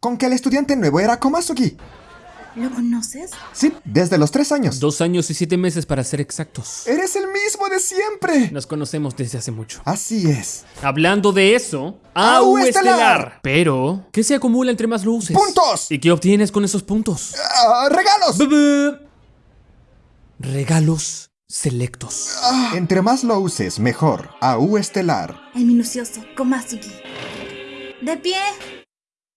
con que el estudiante nuevo era Komazuki. ¿Lo conoces? Sí, desde los tres años. Dos años y siete meses para ser exactos. Eres el mismo de siempre. Nos conocemos desde hace mucho. Así es. Hablando de eso, AU estelar. Pero, ¿qué se acumula entre más luces? ¡Puntos! ¿Y qué obtienes con esos puntos? Ah, ¡Regalos! Regalos selectos. Ah. Entre más lo uses, mejor. AU Estelar. El minucioso Komazuki. De pie.